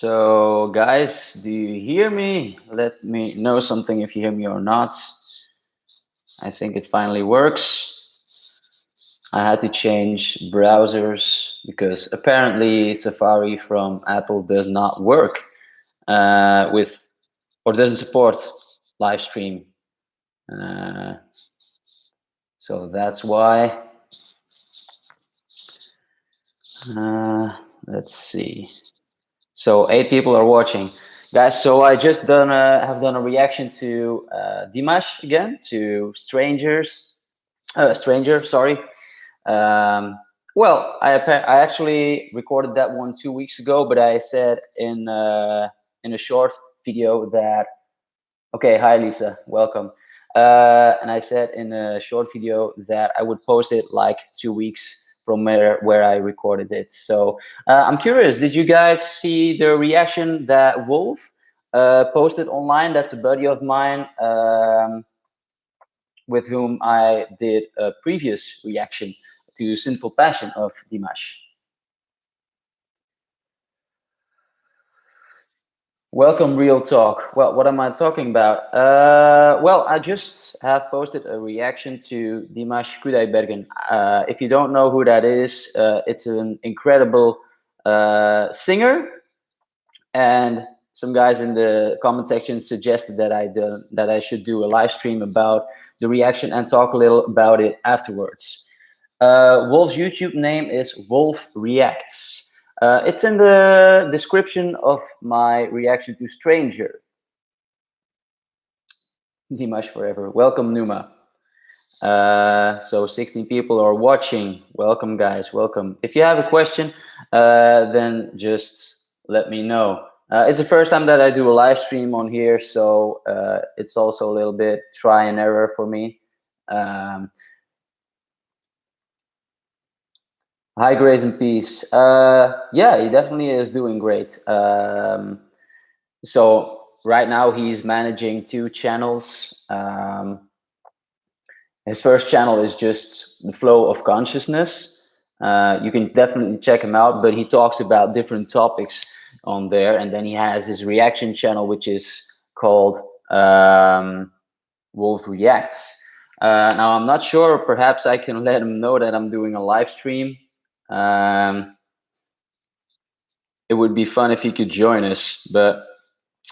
So guys, do you hear me? Let me know something if you hear me or not. I think it finally works. I had to change browsers because apparently Safari from Apple does not work uh, with or doesn't support live stream. Uh, so that's why. Uh, let's see. So eight people are watching, guys. So I just done a, have done a reaction to uh, Dimash again, to strangers, uh, stranger. Sorry. Um, well, I I actually recorded that one two weeks ago, but I said in uh, in a short video that. Okay, hi Lisa, welcome. Uh, and I said in a short video that I would post it like two weeks from where, where I recorded it. So uh, I'm curious, did you guys see the reaction that Wolf uh, posted online? That's a buddy of mine um, with whom I did a previous reaction to Sinful Passion of Dimash. Welcome, Real Talk. Well, what am I talking about? Uh, well, I just have posted a reaction to Dimash Kudaibergen. Uh, if you don't know who that is, uh, it's an incredible uh, singer. And some guys in the comment section suggested that I do, that I should do a live stream about the reaction and talk a little about it afterwards. Uh, Wolf's YouTube name is Wolf Reacts. Uh, it's in the description of my reaction to Stranger. Dimash forever. Welcome, Numa. Uh, so 16 people are watching. Welcome, guys. Welcome. If you have a question, uh, then just let me know. Uh, it's the first time that I do a live stream on here, so uh, it's also a little bit try and error for me. Um, Hi, Grace and Peace. Uh, yeah, he definitely is doing great. Um, so right now he's managing two channels. Um, his first channel is just the flow of consciousness. Uh, you can definitely check him out, but he talks about different topics on there. And then he has his reaction channel, which is called um, Wolf Reacts. Uh, now, I'm not sure, perhaps I can let him know that I'm doing a live stream um, it would be fun if you could join us, but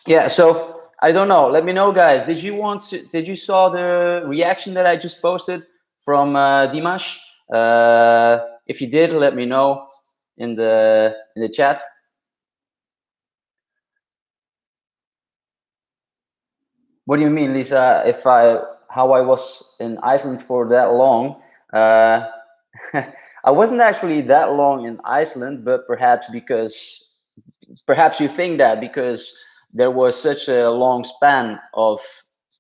yeah. So I don't know. Let me know, guys. Did you want to? Did you saw the reaction that I just posted from uh, Dimash? Uh, if you did, let me know in the in the chat. What do you mean, Lisa? If I how I was in Iceland for that long? Uh, I wasn't actually that long in Iceland, but perhaps because perhaps you think that because there was such a long span of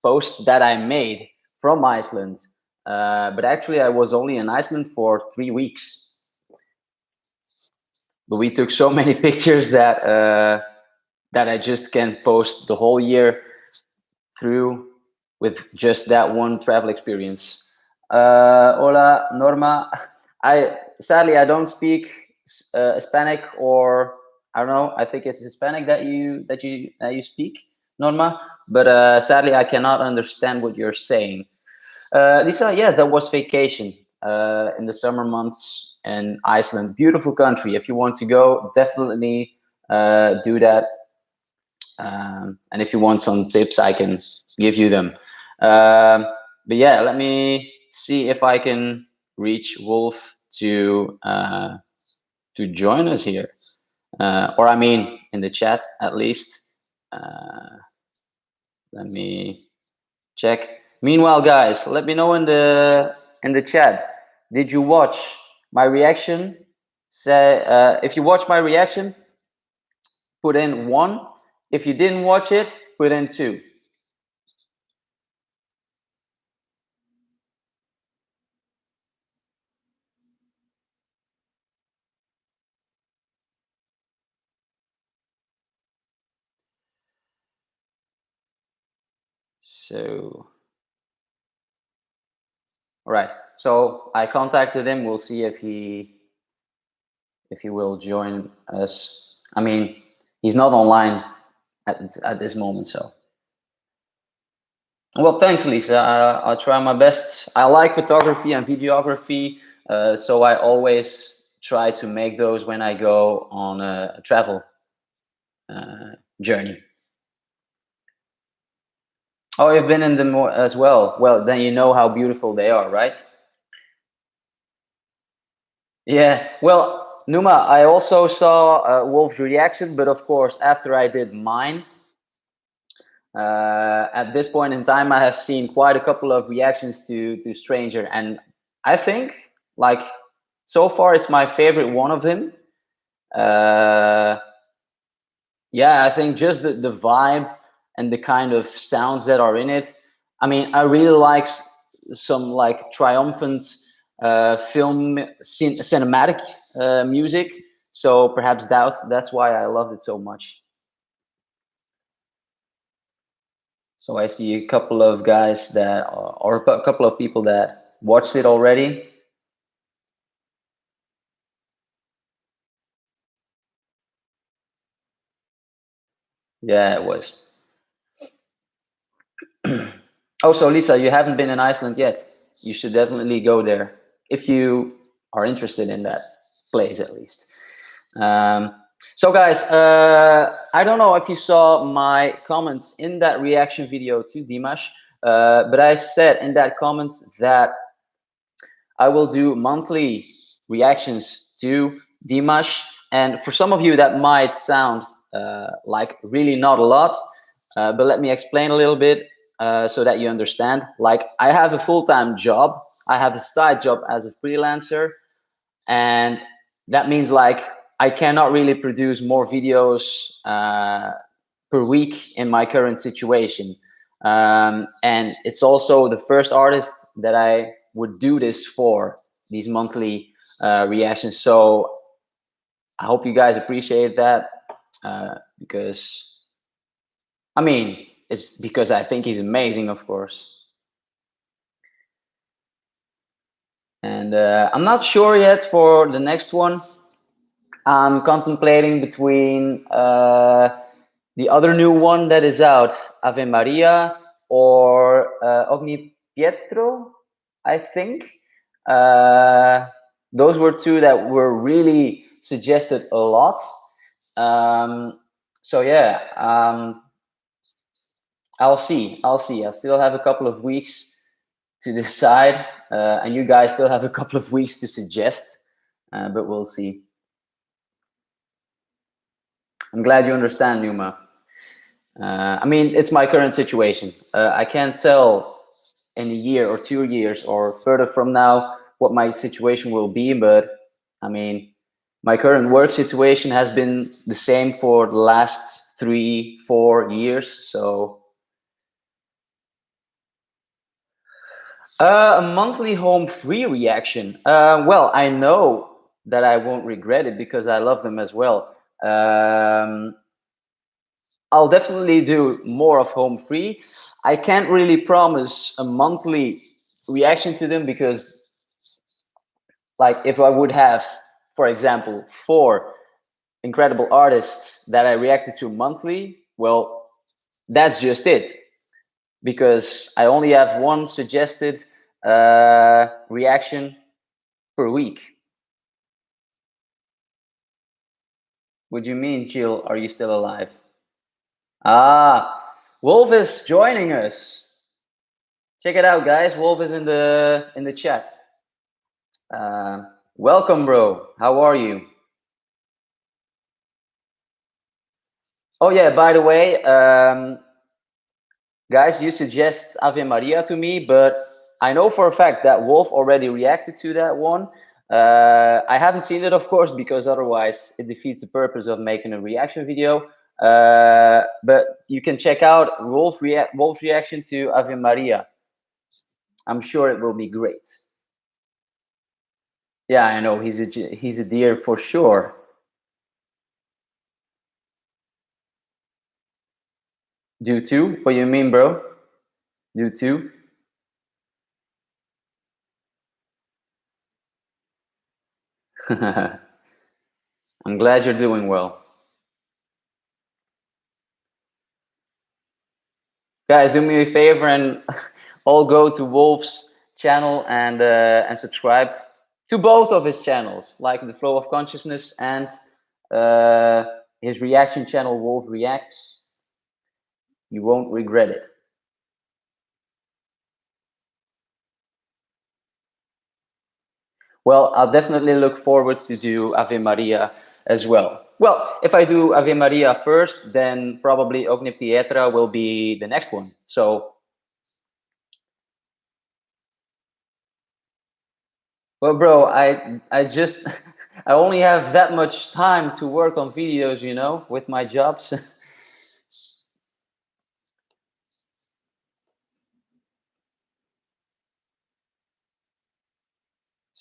posts that I made from Iceland. Uh, but actually, I was only in Iceland for three weeks. But we took so many pictures that uh, that I just can post the whole year through with just that one travel experience. Uh, hola, Norma. I sadly I don't speak uh, Hispanic or I don't know. I think it's Hispanic that you that you that you speak, Norma. But uh, sadly, I cannot understand what you're saying. Uh, Lisa, yes, that was vacation uh, in the summer months in Iceland. Beautiful country. If you want to go, definitely uh, do that. Um, and if you want some tips, I can give you them. Um, but yeah, let me see if I can reach Wolf to uh, to join us here, uh, or I mean, in the chat at least. Uh, let me check. Meanwhile, guys, let me know in the in the chat. Did you watch my reaction? Say uh, if you watch my reaction, put in one. If you didn't watch it, put in two. So, all right. So I contacted him. We'll see if he if he will join us. I mean, he's not online at, at this moment. So, well, thanks, Lisa. I, will try my best. I like photography and videography, uh, so I always try to make those when I go on a, travel uh, journey. Oh, you've been in them as well. Well, then you know how beautiful they are, right? Yeah. Well, Numa, I also saw uh, Wolf's reaction, but of course, after I did mine, uh, at this point in time, I have seen quite a couple of reactions to to Stranger, and I think like so far it's my favorite one of them. Uh, yeah, I think just the the vibe and the kind of sounds that are in it. I mean, I really like some like triumphant uh, film cin cinematic uh, music. So perhaps that's that's why I loved it so much. So I see a couple of guys that, are, or a couple of people that watched it already. Yeah, it was. oh, so Lisa, you haven't been in Iceland yet. You should definitely go there if you are interested in that place, at least. Um, so, guys, uh, I don't know if you saw my comments in that reaction video to Dimash, uh, but I said in that comment that I will do monthly reactions to Dimash. And for some of you, that might sound uh, like really not a lot, uh, but let me explain a little bit uh, so that you understand. Like I have a full-time job. I have a side job as a freelancer. And that means like I cannot really produce more videos uh, per week in my current situation. Um, and it's also the first artist that I would do this for, these monthly uh, reactions. So I hope you guys appreciate that uh, because, I mean, it's because I think he's amazing, of course. And uh, I'm not sure yet for the next one. I'm contemplating between uh, the other new one that is out, Ave Maria, or uh, Ogni Pietra, I think. Uh, those were two that were really suggested a lot. Um, so yeah, um, I'll see. I'll see. I still have a couple of weeks to decide, uh, and you guys still have a couple of weeks to suggest, uh, but we'll see. I'm glad you understand, Numa. Uh, I mean, it's my current situation. Uh, I can't tell in a year or two years or further from now what my situation will be, but I mean, my current work situation has been the same for the last three, four years. So Uh, a monthly home free reaction. Uh, well, I know that I won't regret it because I love them as well. Um, I'll definitely do more of home free. I can't really promise a monthly reaction to them because like if I would have, for example, four incredible artists that I reacted to monthly, well, that's just it because I only have one suggested uh, reaction per week. What do you mean, Jill? Are you still alive? Ah, Wolf is joining us. Check it out, guys. Wolf is in the in the chat. Uh, welcome, bro. How are you? Oh yeah. By the way, um, guys, you suggest Ave Maria to me, but I know for a fact that Wolf already reacted to that one. Uh, I haven't seen it, of course, because otherwise it defeats the purpose of making a reaction video. Uh, but you can check out Wolf Wolf's reaction to Ave Maria. I'm sure it will be great. Yeah, I know he's a he's a dear for sure. Due to? What you mean, bro? Due to? I'm glad you're doing well. Guys, do me a favor and all go to Wolf's channel and, uh, and subscribe to both of his channels, like the Flow of Consciousness and uh, his reaction channel, Wolf Reacts. You won't regret it. Well, I'll definitely look forward to do Ave Maria as well. Well, if I do Ave Maria first, then probably Ogni Pietra will be the next one. So, well, bro, I I just I only have that much time to work on videos, you know, with my jobs.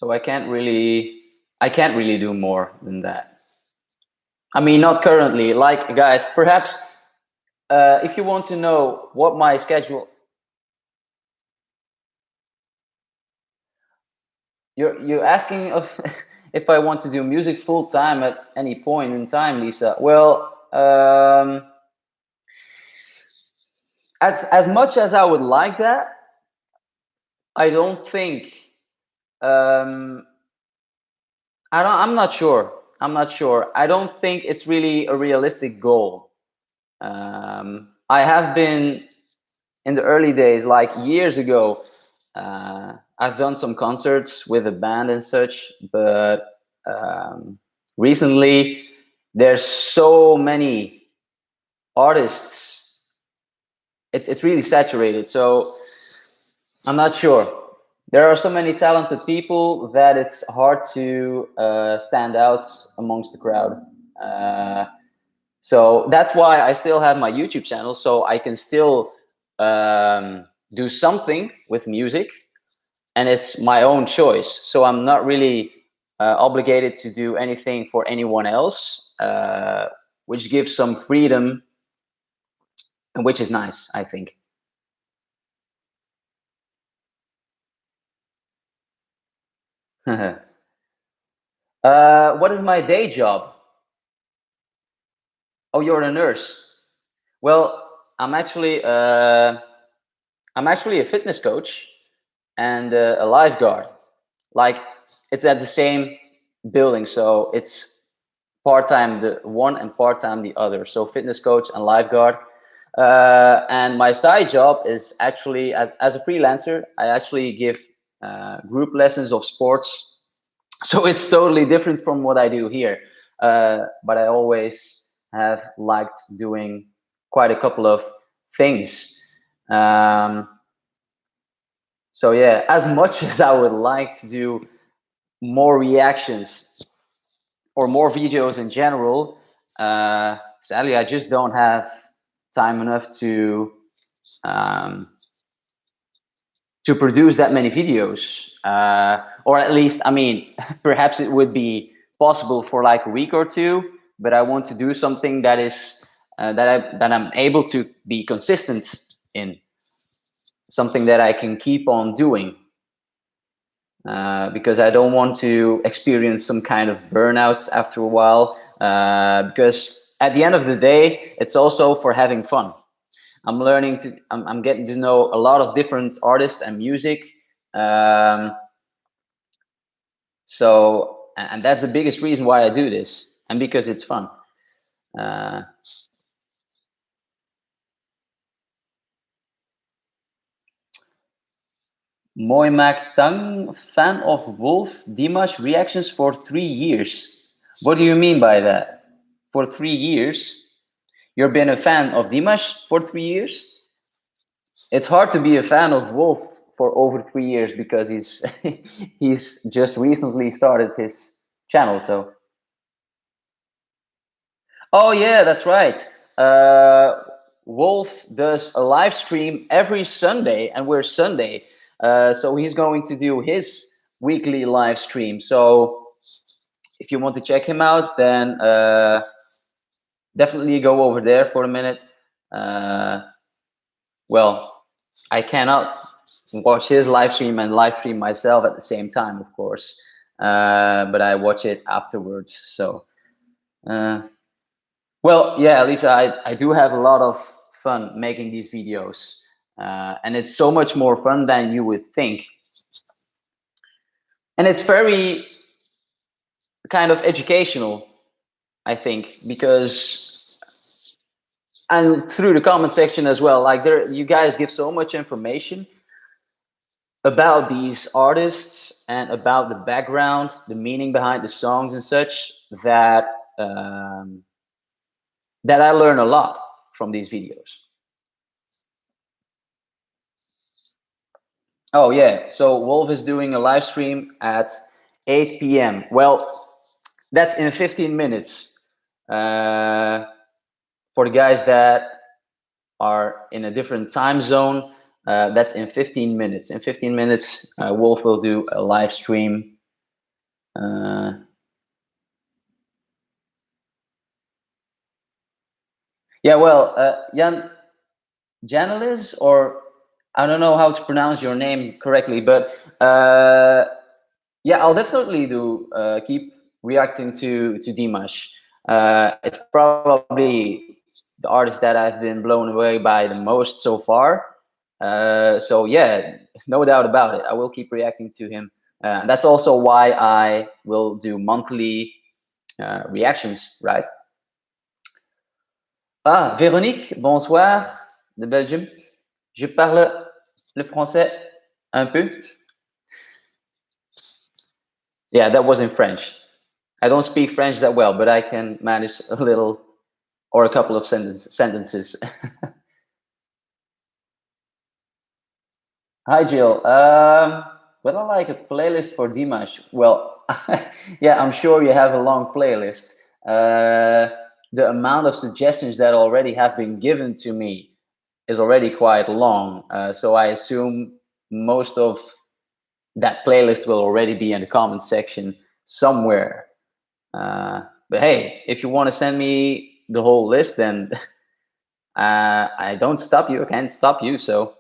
so I can't really I can't really do more than that. I mean, not currently. Like, guys, perhaps uh, if you want to know what my schedule, you're you're asking of if I want to do music full time at any point in time, Lisa. Well, um, as as much as I would like that, I don't think. Um, I don't. I'm not sure. I'm not sure. I don't think it's really a realistic goal. Um, I have been in the early days, like years ago. Uh, I've done some concerts with a band and such, but um, recently there's so many artists. It's it's really saturated. So I'm not sure there are so many talented people that it's hard to uh, stand out amongst the crowd. Uh, so that's why I still have my YouTube channel, so I can still um, do something with music, and it's my own choice. So I'm not really uh, obligated to do anything for anyone else, uh, which gives some freedom, and which is nice, I think. uh, what is my day job? Oh, you're a nurse. Well, I'm actually uh, I'm actually a fitness coach and uh, a lifeguard. Like it's at the same building, so it's part time the one and part time the other. So fitness coach and lifeguard. Uh, and my side job is actually as as a freelancer. I actually give uh, group lessons of sports. So it's totally different from what I do here. Uh, but I always have liked doing quite a couple of things. Um, so yeah, as much as I would like to do more reactions or more videos in general, uh, sadly, I just don't have time enough to um, to produce that many videos uh, or at least i mean perhaps it would be possible for like a week or two but i want to do something that is uh, that i that i'm able to be consistent in something that i can keep on doing uh, because i don't want to experience some kind of burnout after a while uh, because at the end of the day it's also for having fun I'm learning to, I'm, I'm getting to know a lot of different artists and music. Um, so, and that's the biggest reason why I do this and because it's fun. Uh, Tang, fan of Wolf Dimash reactions for three years. What do you mean by that? For three years? You've been a fan of Dimash for three years. It's hard to be a fan of Wolf for over three years because he's he's just recently started his channel. So, oh yeah, that's right. Uh, Wolf does a live stream every Sunday, and we're Sunday, uh, so he's going to do his weekly live stream. So, if you want to check him out, then. Uh, definitely go over there for a minute. Uh, well, I cannot watch his live stream and live stream myself at the same time, of course, uh, but I watch it afterwards. So, uh, well, yeah, Lisa, I, I do have a lot of fun making these videos. Uh, and it's so much more fun than you would think. And it's very kind of educational, I think, because and through the comment section as well, like there you guys give so much information about these artists and about the background, the meaning behind the songs and such that um, that I learn a lot from these videos. Oh yeah, so Wolf is doing a live stream at 8 p.m. Well, that's in 15 minutes. Uh, for the guys that are in a different time zone, uh, that's in 15 minutes. In 15 minutes, uh, Wolf will do a live stream. Uh, yeah, well, uh, Jan Janilis, or I don't know how to pronounce your name correctly, but uh, yeah, I'll definitely do uh, keep reacting to to Dimash. It's probably the artist that I've been blown away by the most so far. Uh, so yeah, no doubt about it. I will keep reacting to him. Uh, that's also why I will do monthly uh, reactions, right? Ah, Véronique, bonsoir, de Belgium. Je parle le français un peu. Yeah, that was in French. I don't speak French that well, but I can manage a little or a couple of sentence, sentences. Hi, Jill. Um, would I like a playlist for Dimash? Well, yeah, I'm sure you have a long playlist. Uh, the amount of suggestions that already have been given to me is already quite long. Uh, so I assume most of that playlist will already be in the comment section somewhere. Uh, but hey, if you want to send me the whole list, then uh, I don't stop you. I can't stop you. So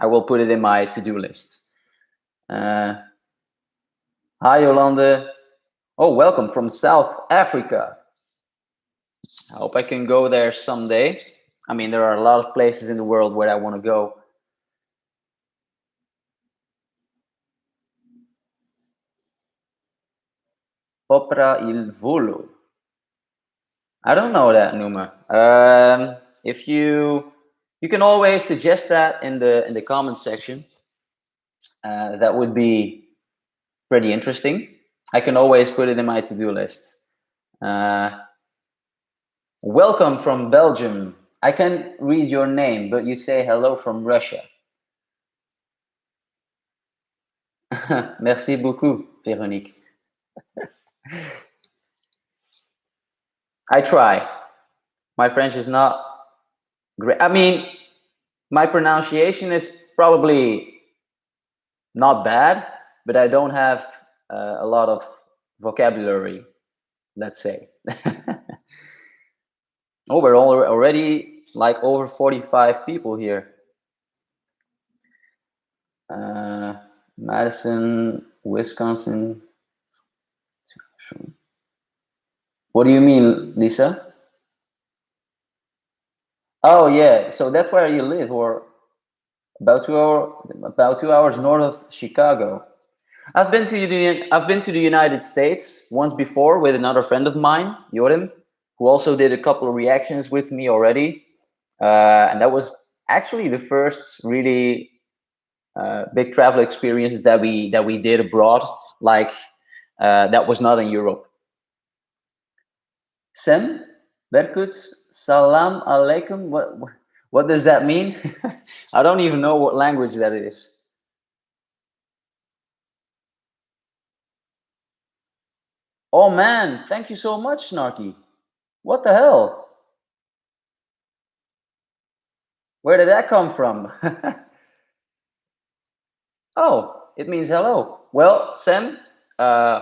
I will put it in my to-do list. Uh, hi, Yolande. Oh, welcome from South Africa. I hope I can go there someday. I mean, there are a lot of places in the world where I want to go. Opera il volo. I don't know that, Numa. Um, if you you can always suggest that in the in the comment section. Uh, that would be pretty interesting. I can always put it in my to-do list. Uh, welcome from Belgium. I can read your name, but you say hello from Russia. Merci beaucoup, Véronique. I try. My French is not great. I mean, my pronunciation is probably not bad, but I don't have uh, a lot of vocabulary, let's say. oh, we're already like over 45 people here. Uh, Madison, Wisconsin. What do you mean, Lisa? Oh yeah, so that's where you live, or about two hour, about two hours north of Chicago. I've been to the I've been to the United States once before with another friend of mine, Jorim, who also did a couple of reactions with me already, uh, and that was actually the first really uh, big travel experiences that we that we did abroad. Like uh, that was not in Europe. Sam Berkut Salam alaikum. What what does that mean? I don't even know what language that is. Oh man, thank you so much, Snarky. What the hell? Where did that come from? oh, it means hello. Well, Sam, uh,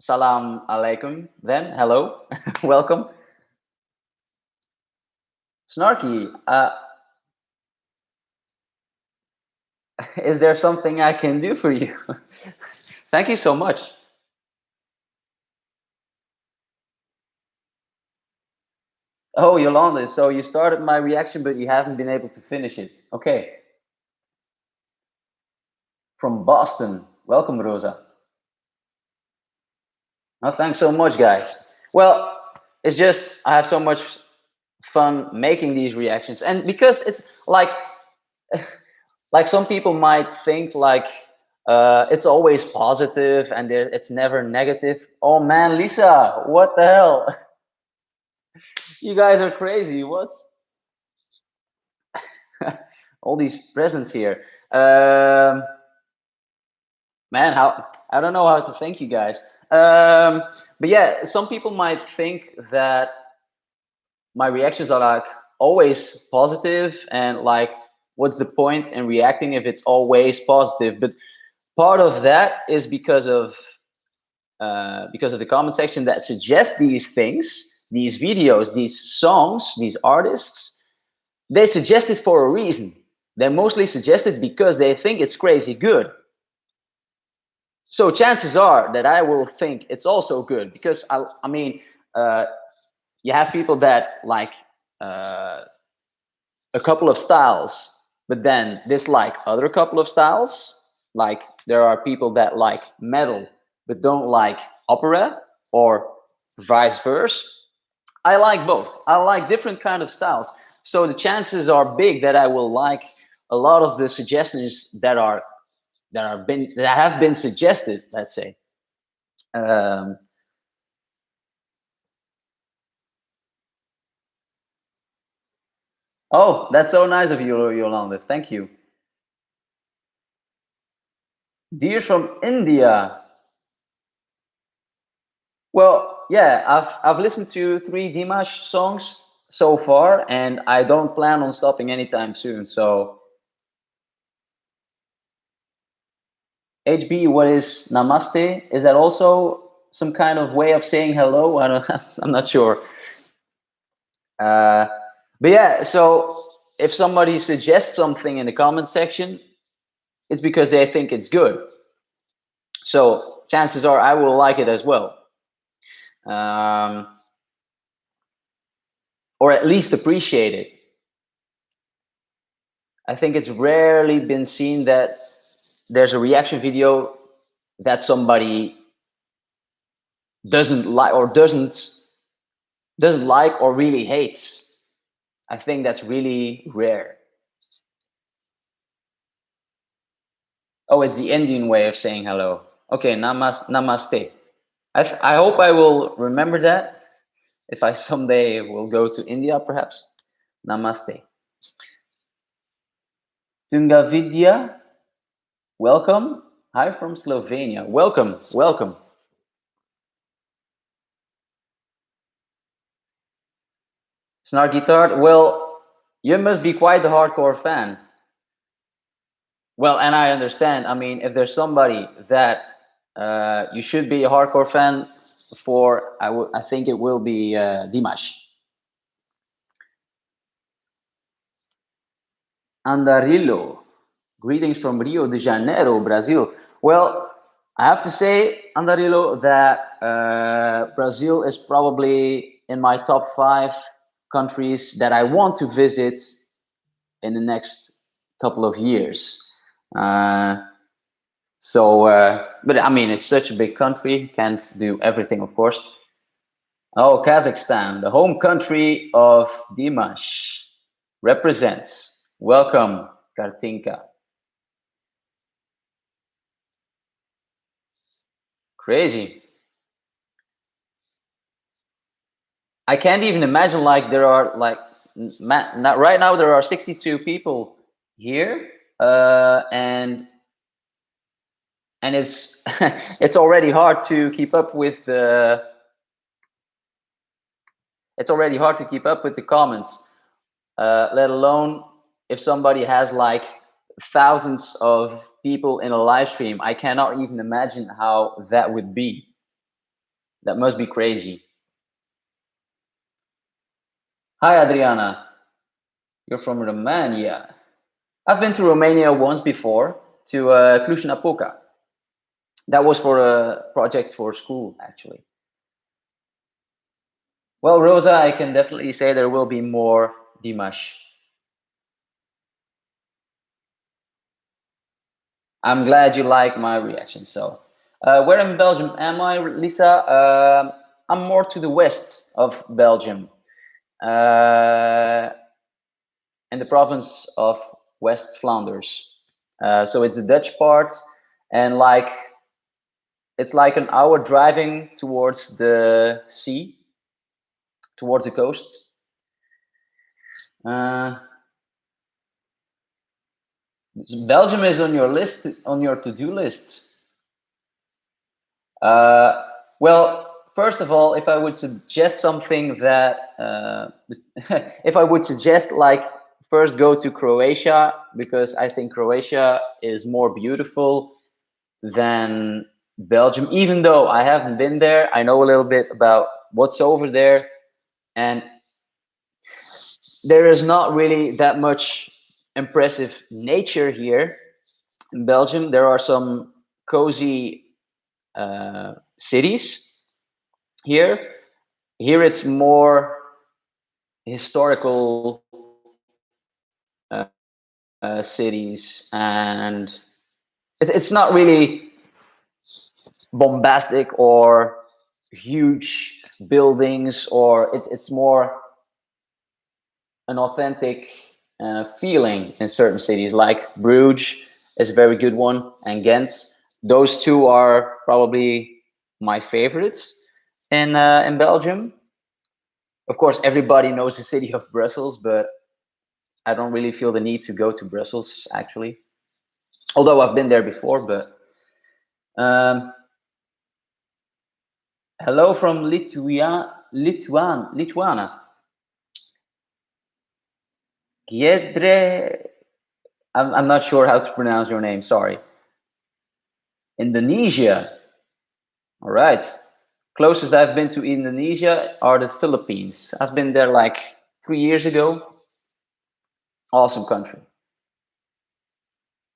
salam alaikum then, hello, welcome. Snarky, uh, is there something I can do for you? Thank you so much. Oh, Yolanda, so you started my reaction, but you haven't been able to finish it. Okay. From Boston. Welcome, Rosa. Oh, thanks so much, guys. Well, it's just, I have so much fun making these reactions. And because it's like, like some people might think like, uh, it's always positive and it's never negative. Oh man, Lisa, what the hell? you guys are crazy. What? All these presents here. Um, man, how I don't know how to thank you guys. Um, but yeah, some people might think that my reactions are like always positive and like what's the point in reacting if it's always positive but part of that is because of uh, because of the comment section that suggests these things these videos, these songs, these artists, they suggest it for a reason. They're mostly suggest it because they think it's crazy good. So chances are that I will think it's also good because I, I mean, uh, you have people that like uh, a couple of styles, but then dislike other couple of styles. Like there are people that like metal, but don't like opera or vice versa. I like both. I like different kind of styles. So the chances are big that I will like a lot of the suggestions that are that are been that have been suggested. Let's say. Um, oh, that's so nice of you, Yolanda. Thank you. Dear from India. Well, yeah, I've I've listened to three Dimash songs so far, and I don't plan on stopping anytime soon. So, HB, what is Namaste? Is that also some kind of way of saying hello? I don't. I'm not sure. Uh, but yeah, so if somebody suggests something in the comment section, it's because they think it's good. So chances are I will like it as well um, or at least appreciate it. I think it's rarely been seen that there's a reaction video that somebody doesn't like or doesn't doesn't like or really hates. I think that's really rare. Oh, it's the Indian way of saying hello. Okay, namas namaste. I, I hope I will remember that if I someday will go to India, perhaps. Namaste. Tungavidya, welcome. Hi from Slovenia. Welcome, welcome. Snark Guitar, well, you must be quite a hardcore fan. Well, and I understand. I mean, if there's somebody that uh, you should be a hardcore fan for, I, I think it will be uh, Dimash. Andarillo, greetings from Rio de Janeiro, Brazil. Well, I have to say, Andarillo, that uh, Brazil is probably in my top five countries that I want to visit in the next couple of years. Uh, so, uh, but I mean, it's such a big country, can't do everything, of course. Oh, Kazakhstan, the home country of Dimash, represents. Welcome, Kartinka. Crazy. I can't even imagine like there are like not right now there are 62 people here uh, and and it's it's already hard to keep up with the it's already hard to keep up with the comments uh, let alone if somebody has like thousands of people in a live stream i cannot even imagine how that would be. That must be crazy. Hi adriana. You're from romania. I've been to romania once before to uh, cluj-napoca. That was for a project for school, actually. Well, Rosa, I can definitely say there will be more Dimash. I'm glad you like my reaction. So, uh, where in Belgium am I, Lisa? Uh, I'm more to the west of Belgium, uh, in the province of West Flanders. Uh, so it's the Dutch part, and like it's like an hour driving towards the sea, towards the coast. Belgium is on your list, on your to-do list. Uh, well, first of all, if I would suggest something that, uh, if I would suggest like first go to Croatia because I think Croatia is more beautiful than Belgium. Even though I haven't been there, I know a little bit about what's over there, and there is not really that much impressive nature here in Belgium. There are some cozy uh, cities here. Here it's more historical uh, uh, cities and it, it's not really bombastic or huge buildings or it, it's more an authentic uh, feeling in certain cities like Bruges is a very good one and Ghent. Those two are probably my favorites in uh, in Belgium. Of course, everybody knows the city of Brussels, but I don't really feel the need to go to Brussels actually. Although I've been there before, but um, hello from Lithuania, Lithuan, Lithuania. Giedre, I'm, I'm not sure how to pronounce your name, sorry. Indonesia. All right. Closest I've been to Indonesia are the Philippines. I've been there like three years ago. Awesome country.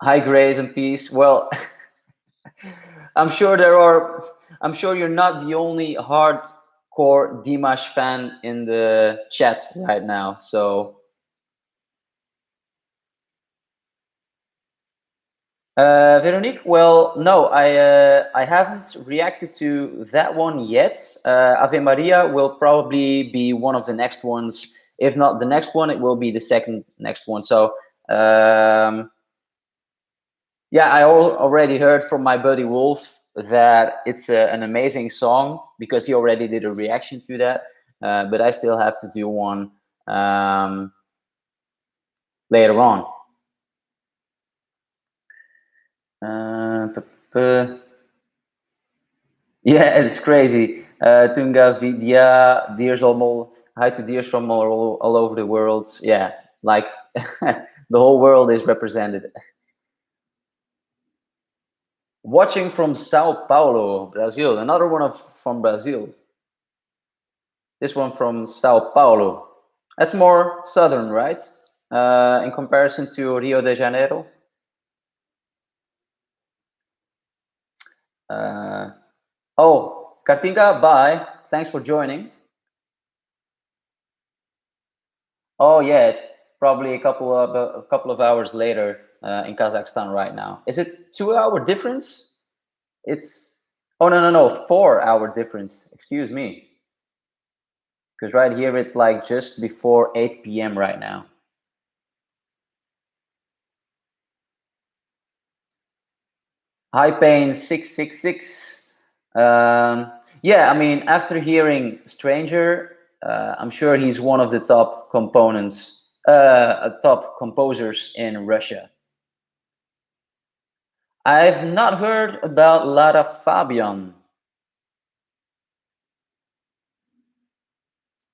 Hi, grace and peace. Well, I'm sure there are, I'm sure you're not the only hardcore Dimash fan in the chat right now. So Uh, Veronique, well, no, I uh, I haven't reacted to that one yet. Uh, Ave Maria will probably be one of the next ones. If not the next one, it will be the second next one. So, um, yeah, I al already heard from my buddy Wolf that it's a, an amazing song because he already did a reaction to that. Uh, but I still have to do one um, later on. Uh, yeah, it's crazy. Uh, Tunga Vidya, dears all, hi to dears from all, all over the world. Yeah, like the whole world is represented. Watching from Sao Paulo, Brazil. Another one of from Brazil. This one from Sao Paulo. That's more southern, right? Uh, in comparison to Rio de Janeiro. Uh, oh, Kartinka, bye. Thanks for joining. Oh yeah, it's probably a couple of a couple of hours later uh, in Kazakhstan right now. Is it two hour difference? It's oh no no no four hour difference. Excuse me. Because right here it's like just before 8 p.m. right now. High Pain 666. Um, yeah, I mean, after hearing Stranger, uh, I'm sure he's one of the top components, uh, top composers in Russia. I've not heard about Lara Fabian.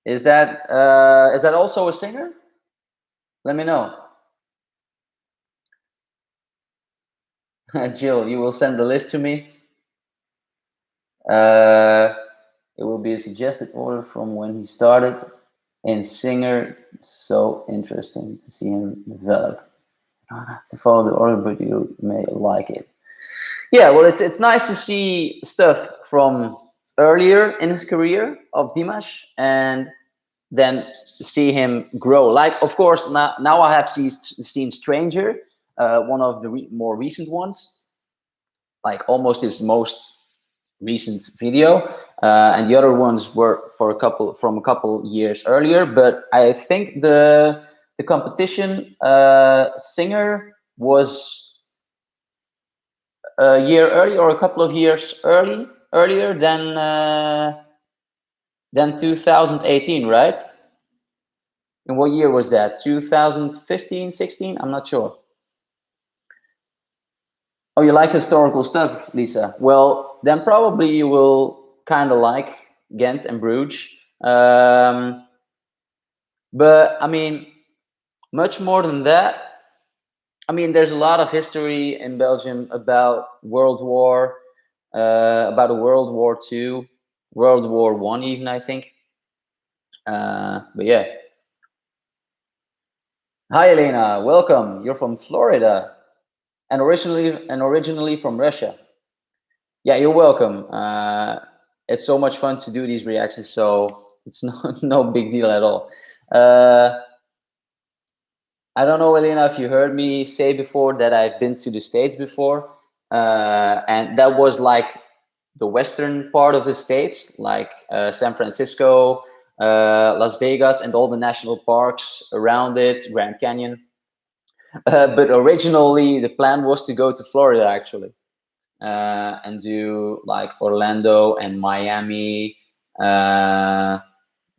Is that uh, is that also a singer? Let me know. Jill, you will send the list to me. Uh, it will be a suggested order from when he started. And Singer, so interesting to see him develop. Don't have to follow the order, but you may like it. Yeah, well, it's it's nice to see stuff from earlier in his career of Dimash and then see him grow. Like, of course, now, now I have seen, seen Stranger, uh, one of the re more recent ones, like almost his most recent video, uh, and the other ones were for a couple from a couple years earlier. But I think the the competition uh, singer was a year early or a couple of years early earlier than uh, than 2018, right? In what year was that? 2015, 16? I'm not sure. Oh, you like historical stuff, Lisa? Well, then probably you will kind of like Ghent and Bruges. Um, but I mean, much more than that, I mean, there's a lot of history in Belgium about World War, uh, about World War Two, World War One, even I think. Uh, but yeah. Hi, Elena. Welcome. You're from Florida, and originally and originally from Russia. Yeah, you're welcome. Uh, it's so much fun to do these reactions, so it's no no big deal at all. Uh, I don't know, Elena, if you heard me say before that I've been to the States before. Uh, and that was like the western part of the States, like uh, San Francisco, uh, Las Vegas, and all the national parks around it, Grand Canyon. Uh, but originally, the plan was to go to Florida, actually, uh, and do like Orlando and Miami, uh,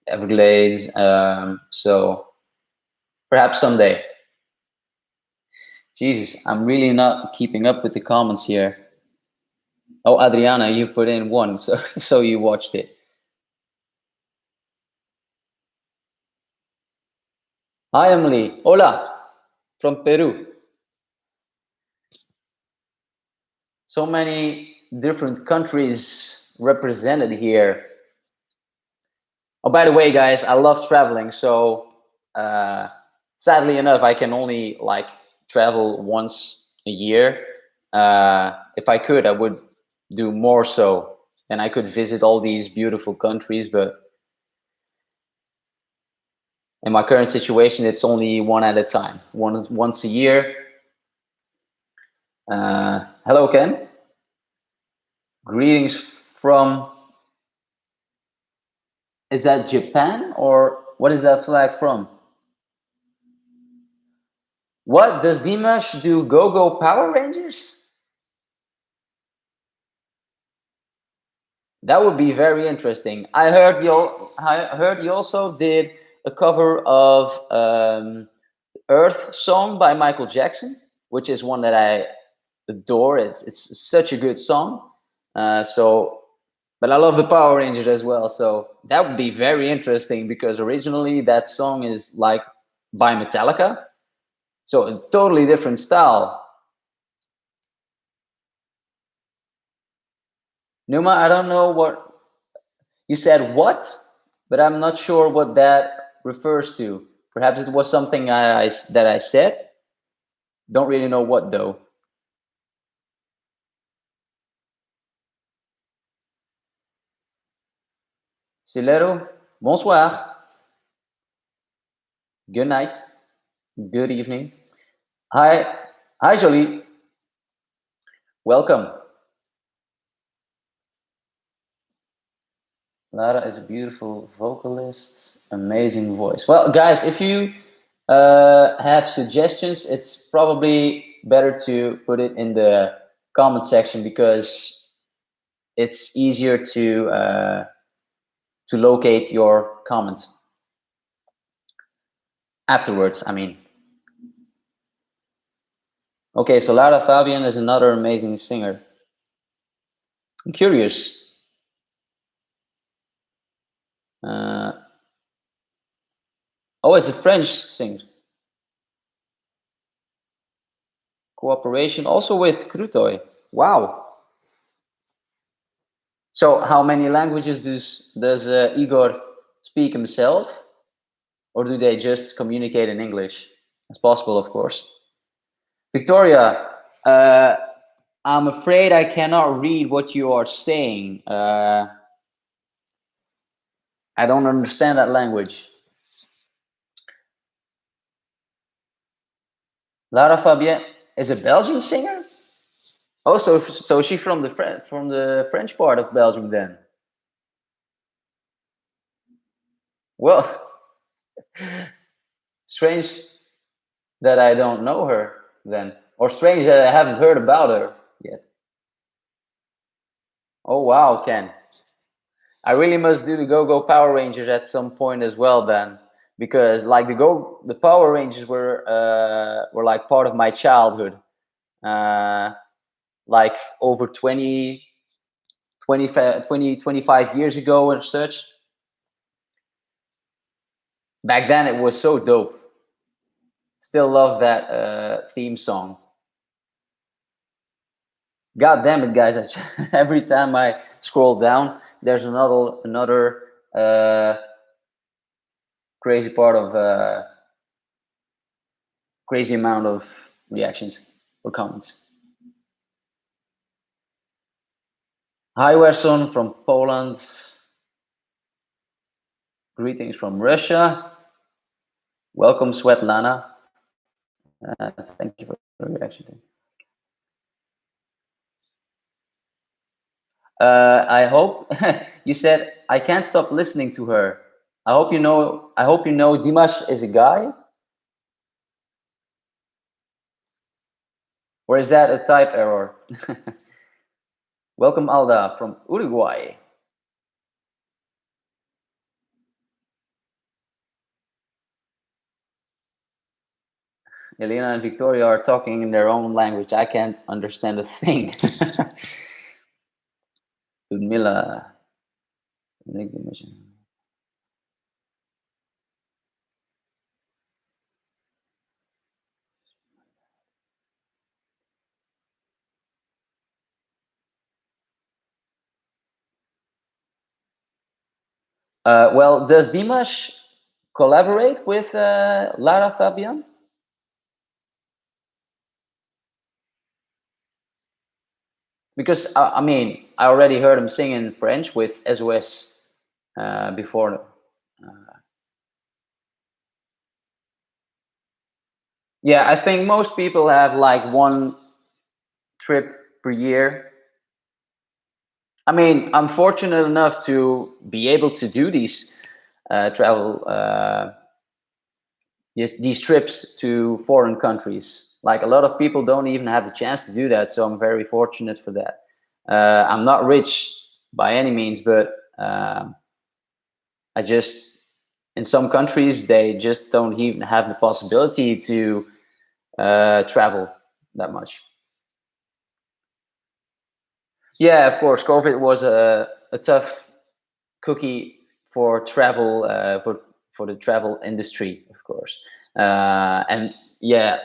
Everglades. Um, so Perhaps someday. Jesus, I'm really not keeping up with the comments here. Oh, Adriana, you put in one, so so you watched it. Hi, Emily. Hola, from Peru. So many different countries represented here. Oh, by the way, guys, I love traveling, so uh, sadly enough, I can only like travel once a year. Uh, if I could, I would do more so, and I could visit all these beautiful countries. But in my current situation, it's only one at a time, one once a year. Uh, hello, Ken. Greetings from. Is that Japan or what is that flag from? What does Dimash do? Go Go Power Rangers? That would be very interesting. I heard you. I heard you also did a cover of um, Earth song by Michael Jackson, which is one that I adore. It's it's such a good song. Uh, so, but I love the Power Rangers as well. So that would be very interesting because originally that song is like by Metallica, so a totally different style. Numa, I don't know what you said what, but I'm not sure what that refers to. Perhaps it was something I, I that I said. Don't really know what though. Silero, bonsoir. Good night. Good evening. Hi, hi, Jolie. Welcome. Lara is a beautiful vocalist, amazing voice. Well, guys, if you uh, have suggestions, it's probably better to put it in the comment section because it's easier to uh, to locate your comments afterwards. I mean. Okay, so Lara Fabian is another amazing singer. I'm curious. Uh, oh, it's a French thing. Cooperation also with Krutoy. Wow. So how many languages does, does uh, Igor speak himself? Or do they just communicate in English? It's possible, of course. Victoria, uh, I'm afraid I cannot read what you are saying. Uh, I don't understand that language. Lara Fabian is a Belgian singer. Oh, so so she's from the from the French part of Belgium then. Well, strange that I don't know her then, or strange that I haven't heard about her yet. Oh wow, Ken. I really must do the Go Go Power Rangers at some point as well then, because like the Go the Power Rangers were uh, were like part of my childhood, uh, like over 20, 20, 20, 25 years ago and such. Back then it was so dope. Still love that uh, theme song. God damn it, guys! every time I scroll down, there's another another uh, crazy part of uh, crazy amount of reactions or comments. Hi, Werson from Poland. Greetings from Russia. Welcome, Svetlana. Uh, thank you for the reaction. Uh, I hope you said I can't stop listening to her. I hope you know. I hope you know Dimash is a guy. Or is that a type error? Welcome Alda from Uruguay. Elena and Victoria are talking in their own language. I can't understand a thing. Ludmilla. Uh, well, does Dimash collaborate with uh, Lara Fabian? Because uh, I mean I already heard him sing in French with SOS uh, before. Uh, yeah, I think most people have like one trip per year. I mean, I'm fortunate enough to be able to do these uh, travel uh, these trips to foreign countries like a lot of people don't even have the chance to do that. So I'm very fortunate for that. Uh, I'm not rich by any means, but um, I just, in some countries, they just don't even have the possibility to uh, travel that much. Yeah, of course, COVID was a, a tough cookie for travel, uh, for, for the travel industry, of course. Uh, and yeah,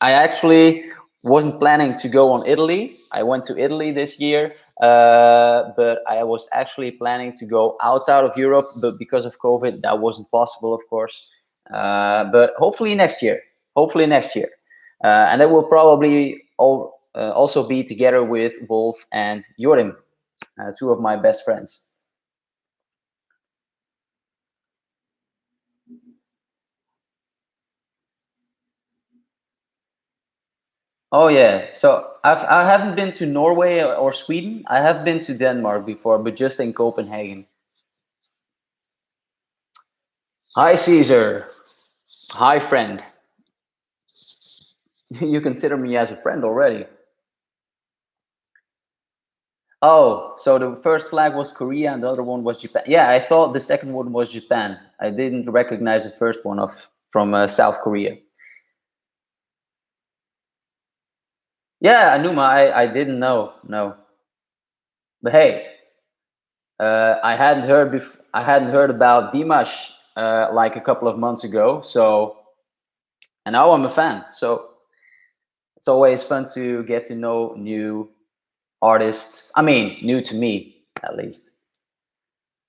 I actually wasn't planning to go on Italy. I went to Italy this year, uh, but I was actually planning to go outside of Europe, but because of COVID, that wasn't possible, of course. Uh, but hopefully next year, hopefully next year. Uh, and that will probably all, uh, also be together with Wolf and Jorim, uh, two of my best friends. Oh yeah. So I've I haven't been to Norway or Sweden. I have been to Denmark before, but just in Copenhagen. Hi Caesar. Hi friend. you consider me as a friend already. Oh, so the first flag was Korea and the other one was Japan. Yeah, I thought the second one was Japan. I didn't recognize the first one of from uh, South Korea. Yeah, Anuma, I, I didn't know, no. But hey, uh, I hadn't heard bef- I hadn't heard about Dimash uh, like a couple of months ago. So, and now I'm a fan. So it's always fun to get to know new artists. I mean, new to me at least.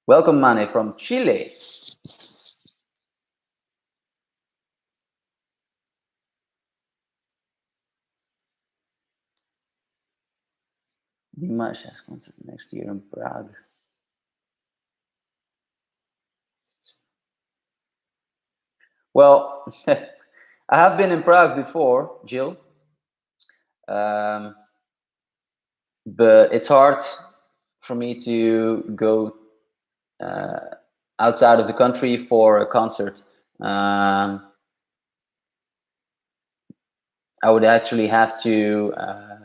Welcome, Mane from Chile. Dimash has concert next year in Prague. Well, I have been in Prague before, Jill. Um, but it's hard for me to go uh, outside of the country for a concert. Um, I would actually have to uh,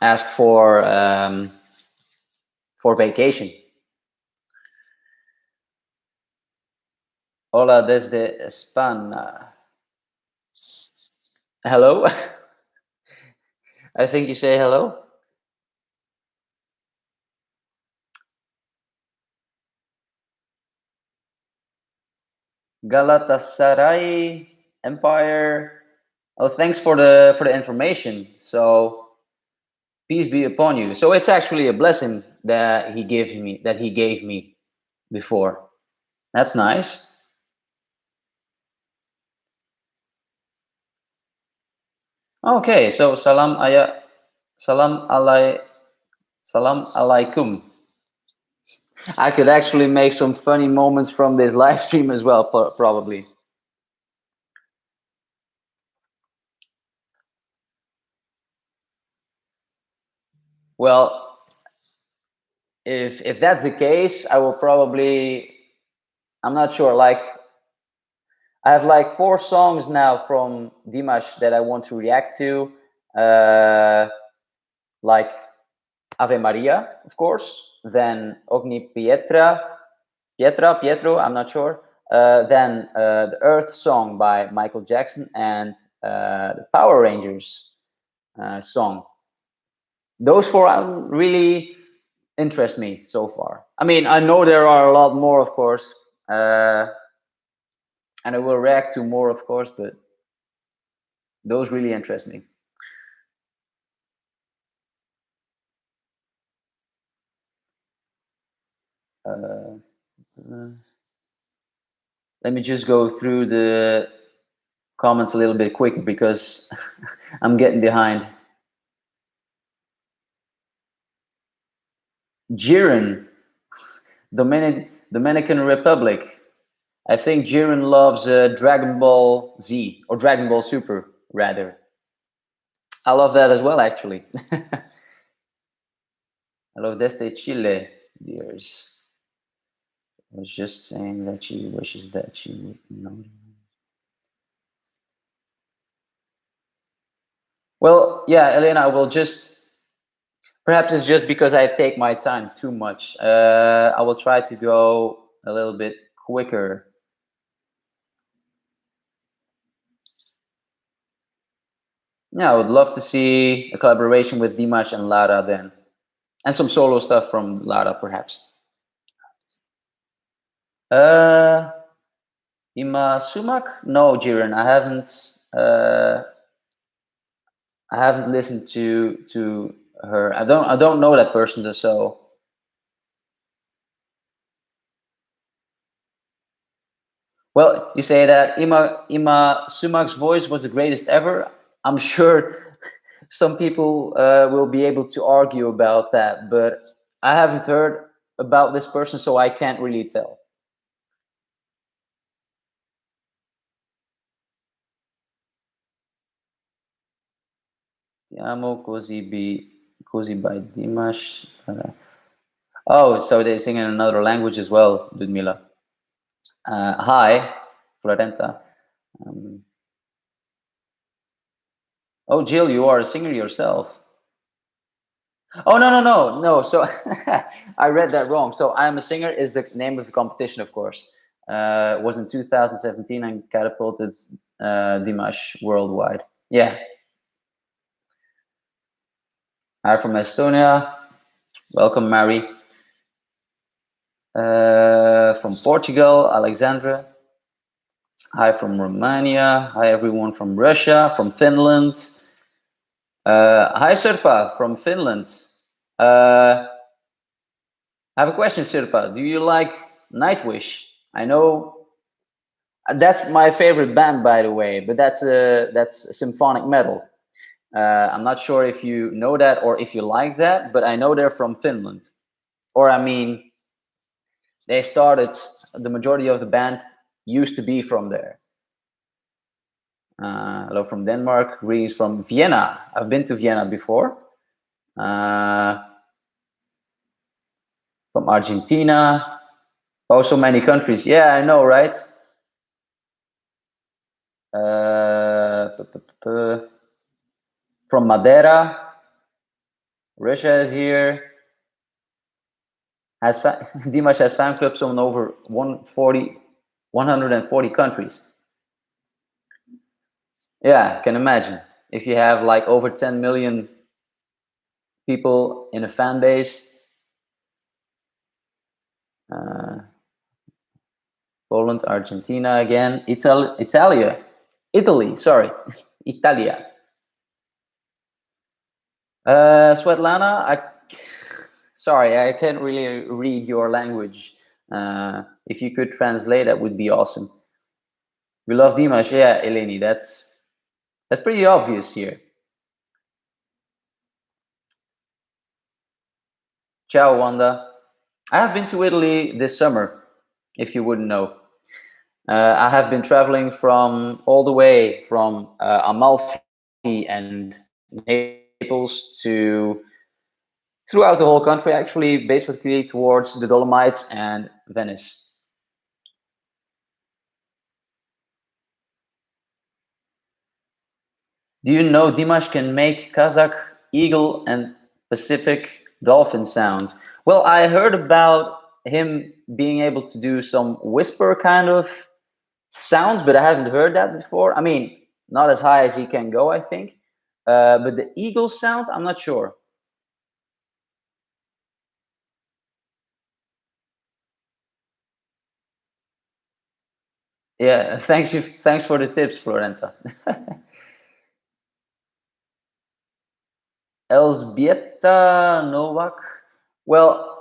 ask for um, for vacation. Hola desde España. Hello. I think you say hello. Galatasaray Empire. Oh, thanks for the for the information. So peace be upon you. So it's actually a blessing that he gave me that he gave me before. That's nice. Okay, so salam ayah salam alai salam alaikum. I could actually make some funny moments from this live stream as well, probably. Well, if if that's the case, I will probably. I'm not sure. Like, I have like four songs now from Dimash that I want to react to. Uh, like Ave Maria, of course then Ogni Pietra, Pietra, Pietro, I'm not sure. Uh, then uh, the Earth song by Michael Jackson and uh, the Power Rangers uh, song. Those four really interest me so far. I mean, I know there are a lot more, of course, uh, and I will react to more, of course, but those really interest me. Uh, uh, let me just go through the comments a little bit quicker because I'm getting behind. Jiren, Dominic, Dominican Republic. I think Jiren loves uh, Dragon Ball Z or Dragon Ball Super, rather. I love that as well, actually. I love Desde Chile, dears I was just saying that she wishes that she would know. Well, yeah, Elena, I will just, perhaps it's just because I take my time too much. Uh, I will try to go a little bit quicker. Yeah, I would love to see a collaboration with Dimash and Lara then. And some solo stuff from Lara, perhaps. Uh, Yma Sumac? No, Jiren, I haven't. Uh, I haven't listened to to her. I don't. I don't know that person, so. Well, you say that Yma Yma Sumac's voice was the greatest ever. I'm sure some people uh, will be able to argue about that, but I haven't heard about this person, so I can't really tell. amo così così by Dimash. Uh, oh, so they sing in another language as well, Ludmila. Uh, hi, Florenta. Um, oh, Jill, you are a singer yourself. Oh no no no no! So I read that wrong. So I'm a singer is the name of the competition, of course. Uh, was in 2017 and catapulted uh, Dimash worldwide. Yeah, Hi from Estonia. Welcome, Mary. Uh, from Portugal, Alexandra. Hi from Romania. Hi, everyone from Russia, from Finland. Uh, hi, Sirpa from Finland. Uh, I have a question, Sirpa. Do you like Nightwish? I know that's my favorite band, by the way, but that's a, that's symphonic metal. Uh, I'm not sure if you know that or if you like that, but I know they're from Finland. Or I mean, they started the majority of the band used to be from there. Uh, hello from Denmark. Greetings from Vienna. I've been to Vienna before. Uh, from Argentina. Oh, so many countries. Yeah, I know, right? Uh, from Madeira. Russia is here. Has Dimash has fan clubs on over 140, 140 countries. Yeah, can imagine. If you have like over 10 million people in a fan base, uh, Poland, Argentina again, Ital Italia, Italy, sorry, Italia. Uh, Svetlana, I, sorry, I can't really read your language. Uh, if you could translate, that would be awesome. We love Dimash, yeah, Eleni, that's that's pretty obvious here. Ciao, Wanda. I have been to Italy this summer, if you wouldn't know. Uh, I have been traveling from all the way from uh, Amalfi and Naples to throughout the whole country, actually, basically towards the Dolomites and Venice. Do you know Dimash can make Kazakh eagle and Pacific dolphin sounds? Well, I heard about him being able to do some whisper kind of sounds, but I haven't heard that before. I mean, not as high as he can go, I think. Uh, but the eagle sounds, I'm not sure. Yeah, thanks you. Thanks for the tips, Florenta. Elsbieta Novak. Well,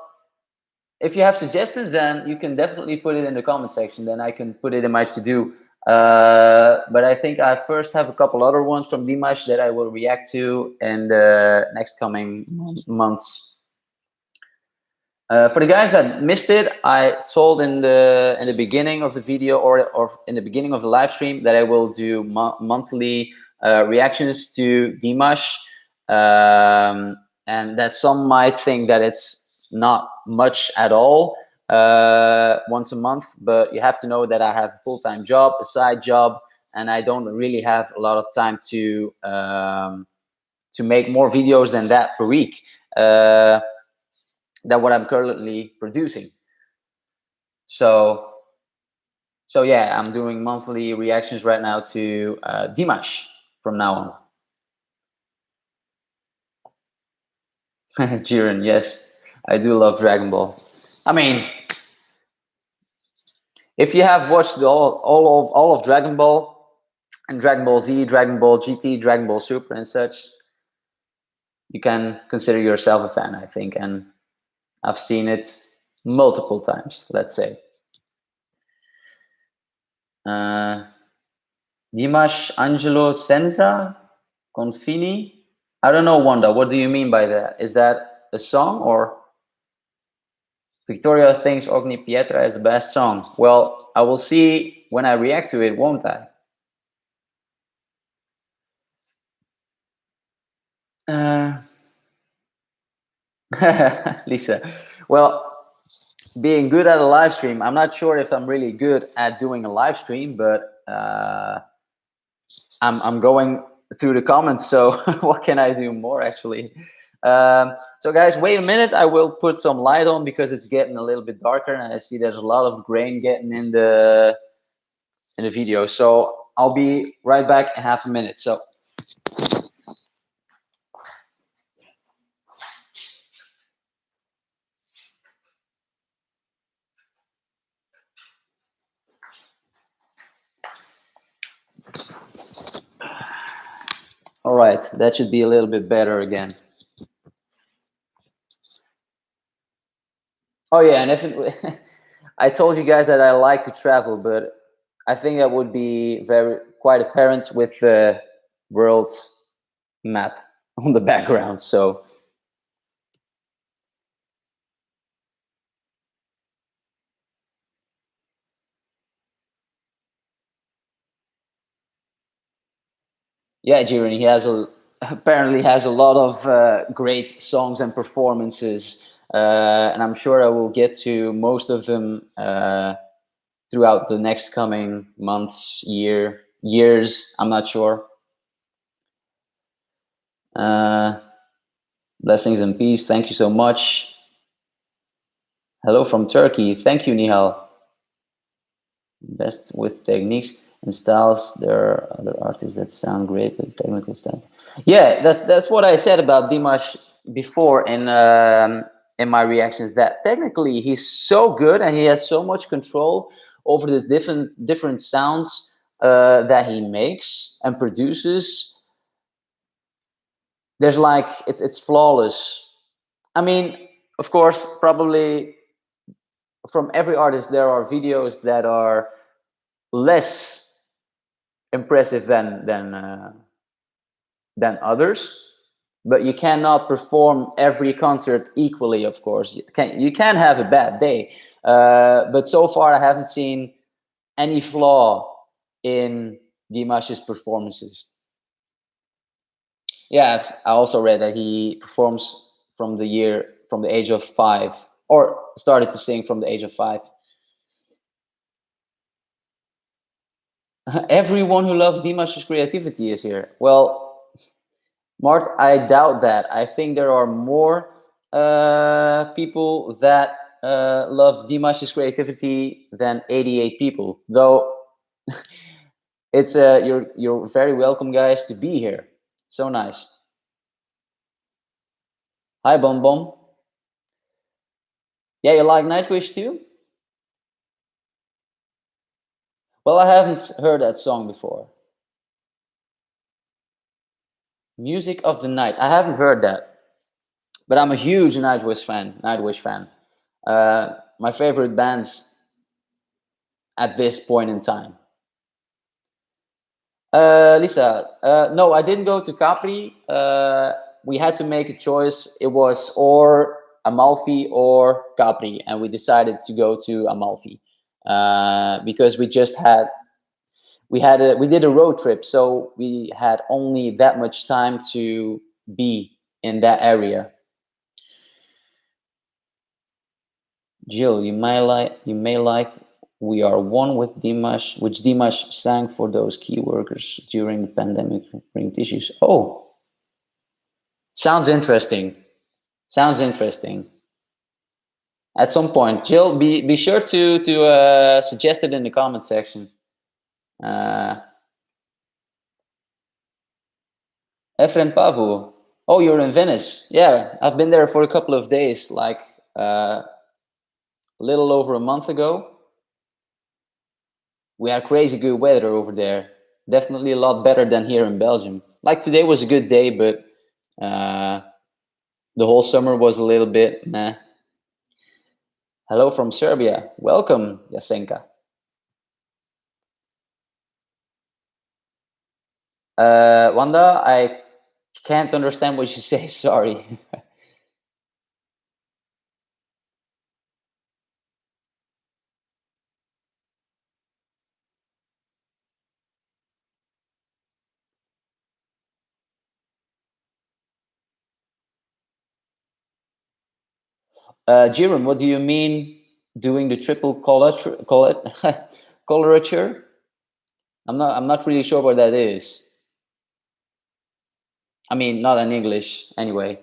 if you have suggestions, then you can definitely put it in the comment section. Then I can put it in my to-do. Uh, but I think I first have a couple other ones from Dimash that I will react to in the next coming months. Uh, for the guys that missed it, I told in the in the beginning of the video or or in the beginning of the live stream that I will do mo monthly uh, reactions to Dimash. Um, and that some might think that it's not much at all uh, once a month, but you have to know that I have a full-time job, a side job, and I don't really have a lot of time to um, to make more videos than that per week. Uh, than what I'm currently producing. So, so yeah, I'm doing monthly reactions right now to uh, Dimash from now on. Jiren, yes, I do love Dragon Ball. I mean, if you have watched all all of all of Dragon Ball and Dragon Ball Z, Dragon Ball GT, Dragon Ball Super, and such, you can consider yourself a fan, I think. And I've seen it multiple times, let's say. Uh, Dimash Angelo Senza Confini I don't know, Wanda. What do you mean by that? Is that a song or Victoria thinks Ogni Pietra is the best song? Well, I will see when I react to it, won't I? Uh, Lisa, well, being good at a live stream, I'm not sure if I'm really good at doing a live stream, but uh, I'm I'm going through the comments. So what can I do more actually? Um, so guys, wait a minute. I will put some light on because it's getting a little bit darker and I see there's a lot of grain getting in the in the video. So I'll be right back in half a minute. So All right, that should be a little bit better again. Oh yeah, and if it, I told you guys that I like to travel, but I think that would be very quite apparent with the world map on the background. So. Yeah, Jiren, he has a apparently has a lot of uh, great songs and performances and I'm sure I will get to most of them uh, throughout the next coming months, year, years. I'm not sure. Uh, blessings and peace. Thank you so much. Hello from Turkey. Thank you, Nihal. Best with techniques and styles. There are other artists that sound great with technical stuff. Yeah, that's that's what I said about Dimash before and. um, in my reactions. That technically he's so good and he has so much control over these different different sounds uh, that he makes and produces. There's like it's it's flawless. I mean, of course, probably from every artist there are videos that are less impressive than than uh, than others but you cannot perform every concert equally of course. You can you can have a bad day uh, but so far i haven't seen any flaw in dimash's performances. Yeah i also read that he performs from the year from the age of five or started to sing from the age of five. Everyone who loves Dimash's creativity is here. Well, Mart, I doubt that. I think there are more uh, people that uh, love Dimash's creativity than 88 people. Though it's uh, you're you're very welcome, guys, to be here. So nice. Hi, Bom Bom. Yeah, you like Nightwish too? Well, I haven't heard that song before. Music of the Night. I haven't heard that, but I'm a huge Nightwish fan. Nightwish fan. Uh, my favorite bands at this point in time. Uh, Lisa, uh, no, I didn't go to Capri. Uh, we had to make a choice. It was or Amalfi or Capri, and we decided to go to Amalfi. Uh, because we just had we had a we did a road trip so we had only that much time to be in that area jill you may like you may like we are one with dimash which dimash sang for those key workers during the pandemic bring tissues oh sounds interesting sounds interesting at some point. Jill, be be sure to to uh, suggest it in the comment section. Uh, Efren Pavu. Oh, you're in Venice. Yeah, I've been there for a couple of days, like uh, a little over a month ago. We had crazy good weather over there. Definitely a lot better than here in Belgium. Like today was a good day, but uh, the whole summer was a little bit nah. Hello from Serbia. Welcome, Yasenka. Uh, Wanda, I can't understand what you say. Sorry. Uh, Jiren, what do you mean doing the triple coloratura? coloratura? I'm not. I'm not really sure what that is. I mean, not in English, anyway.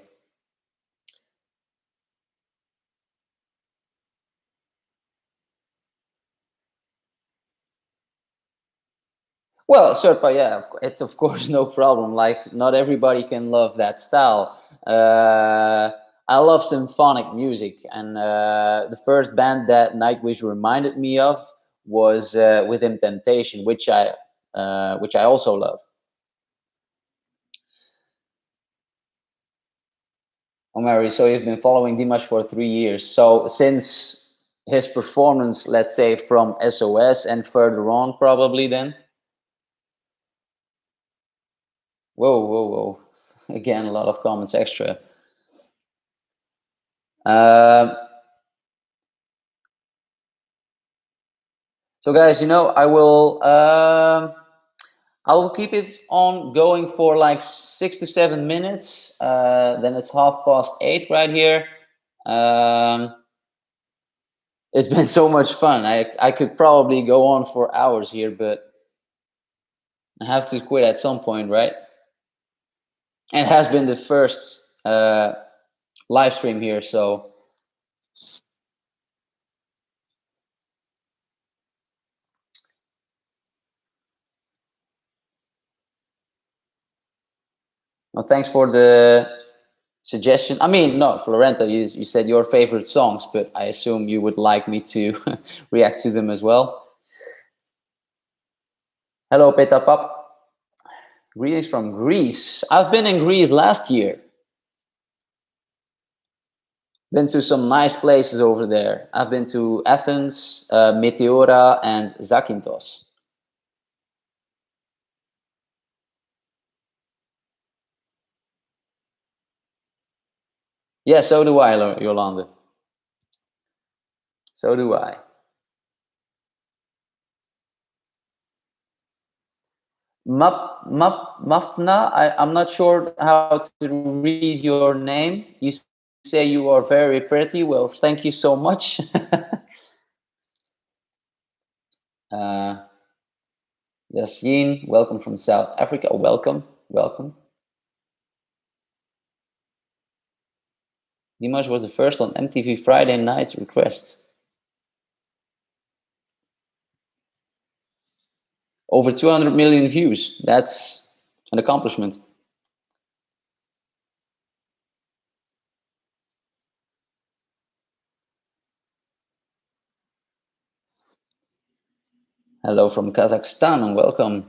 Well, Sirpa, yeah, it's of course no problem. Like, not everybody can love that style. Uh, I love symphonic music, and uh, the first band that Nightwish reminded me of was uh, Within Temptation, which I uh, which I also love. Oh, Mary, so you've been following Dimash for three years. So since his performance, let's say from SOS and further on, probably then. Whoa, whoa, whoa! Again, a lot of comments extra. Um, so guys, you know, I will, um, I'll keep it on going for like six to seven minutes. Uh, then it's half past eight right here. Um, it's been so much fun. I, I could probably go on for hours here, but I have to quit at some point, right? And it has been the first uh, live stream here, so Thanks for the suggestion. I mean, no, Florento, you, you said your favorite songs, but I assume you would like me to react to them as well. Hello, Petapap. Greetings from Greece. I've been in Greece last year. Been to some nice places over there. I've been to Athens, uh, Meteora, and Zakynthos. Yeah, so do I, Yolanda. So do I. Map, Map, Mafna, I, I'm not sure how to read your name. You say you are very pretty. Well, thank you so much. uh, Yassine, welcome from South Africa. Welcome, welcome. Dimash was the first on MTV Friday Night's Request. Over 200 million views. That's an accomplishment. Hello from Kazakhstan and welcome.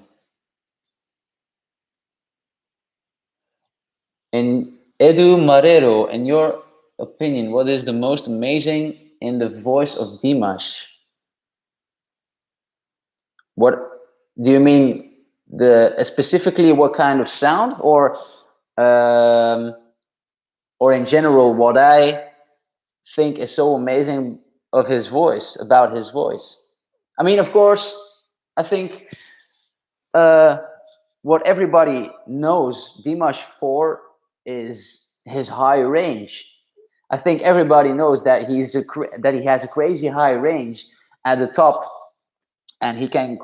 And Edu Marrero, in your opinion, what is the most amazing in the voice of Dimash? What do you mean? The specifically what kind of sound, or um, or in general, what I think is so amazing of his voice about his voice? I mean, of course, I think uh, what everybody knows Dimash for is his high range I think everybody knows that he's a that he has a crazy high range at the top, and he can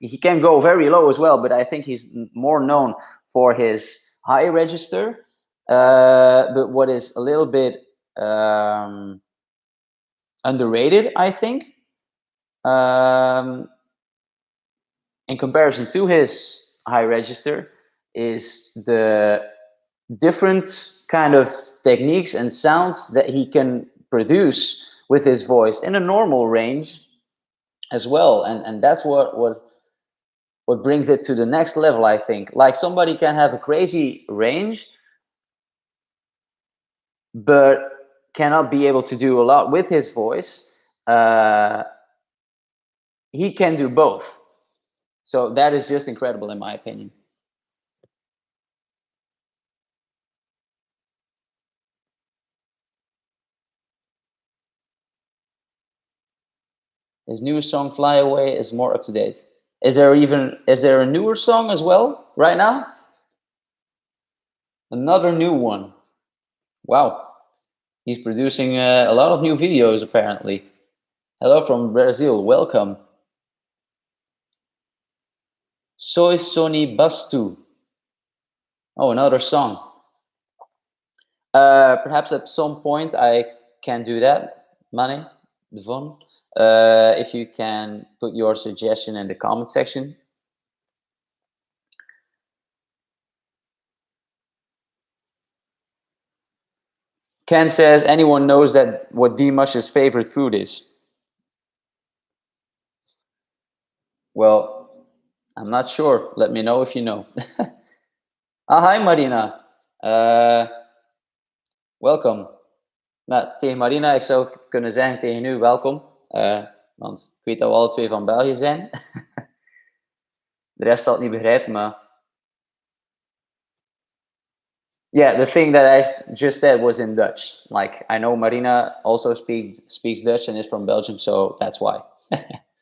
he can go very low as well. But I think he's more known for his high register. Uh, but what is a little bit um, underrated, I think, um, in comparison to his high register, is the different kind of techniques and sounds that he can produce with his voice in a normal range as well. And and that's what what what brings it to the next level i think. Like somebody can have a crazy range but cannot be able to do a lot with his voice uh, he can do both. So that is just incredible in my opinion His newest song, "Fly Away," is more up to date. Is there even is there a newer song as well right now? Another new one. Wow, he's producing uh, a lot of new videos apparently. Hello from Brazil. Welcome. Soy Sony Bastu. Oh, another song. Uh, perhaps at some point I can do that. Money, Devon. Uh, if you can put your suggestion in the comment section. Ken says, anyone knows that what Dimash's favorite food is? Well, I'm not sure. Let me know if you know. ah, hi Marina. Uh, welcome. Nou, tegen Marina, ik zou kunnen zeggen tegen u, welkom. Uh, want ik weet dat we alle twee van België zijn. De rest zal het niet begrijpen, maar... Yeah, the thing that I just said was in Dutch. Like, I know Marina also speaks speaks Dutch and is from Belgium, so that's why.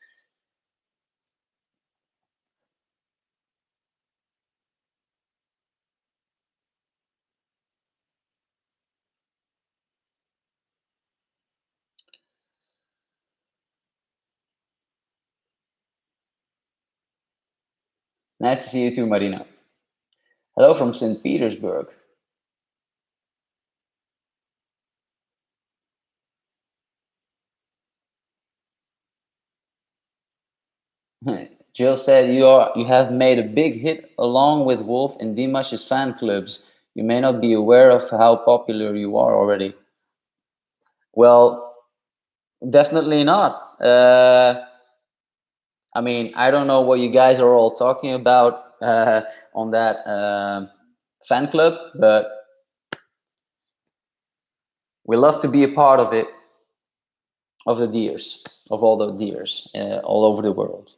Nice to see you too, Marina. Hello from St. Petersburg. Jill said you are you have made a big hit along with Wolf in Dimash's fan clubs. You may not be aware of how popular you are already. Well, definitely not. Uh, I mean, I don't know what you guys are all talking about uh, on that uh, fan club, but we love to be a part of it, of the dears, of all the dears uh, all over the world.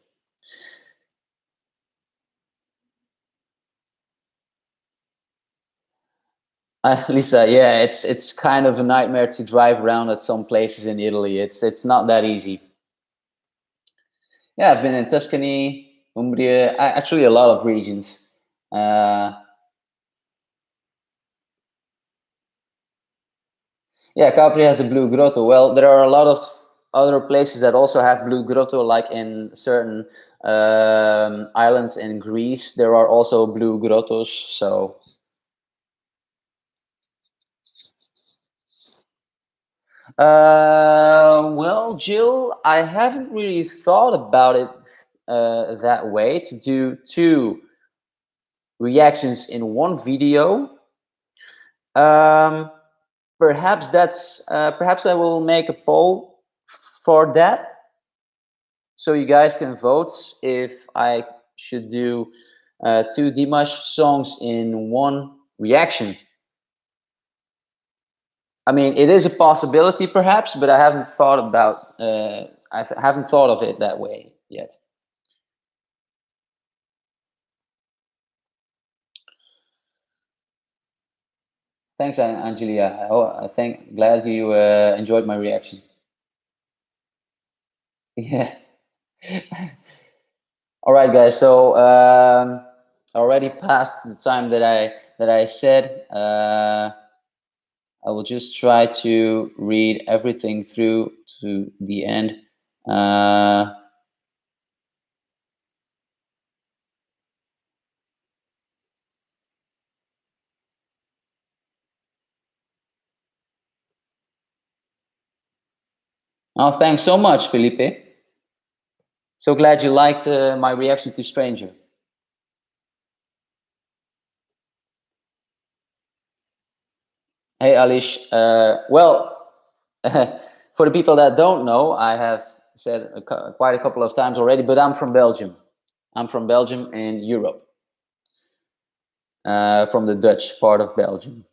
Uh, Lisa, yeah, it's it's kind of a nightmare to drive around at some places in Italy. It's it's not that easy. Yeah, I've been in Tuscany, Umbria, actually a lot of regions. Uh, yeah, Capri has the Blue Grotto. Well, there are a lot of other places that also have Blue Grotto, like in certain um, islands in Greece. There are also Blue Grottos. So Uh, well, Jill, I haven't really thought about it uh, that way to do two reactions in one video. Um, perhaps that's uh, perhaps I will make a poll for that, so you guys can vote if I should do uh, two Dimash songs in one reaction. I mean, it is a possibility, perhaps, but I haven't thought about. Uh, I haven't thought of it that way yet. Thanks, Angelia. I think glad you uh, enjoyed my reaction. Yeah. All right, guys. So um, already past the time that I that I said. Uh, I will just try to read everything through to the end. Uh, oh, thanks so much, Felipe. So glad you liked uh, my reaction to Stranger. Hey, Alish. Uh, well, for the people that don't know, I have said a, quite a couple of times already, but I'm from Belgium. I'm from Belgium in Europe, uh, from the Dutch part of Belgium.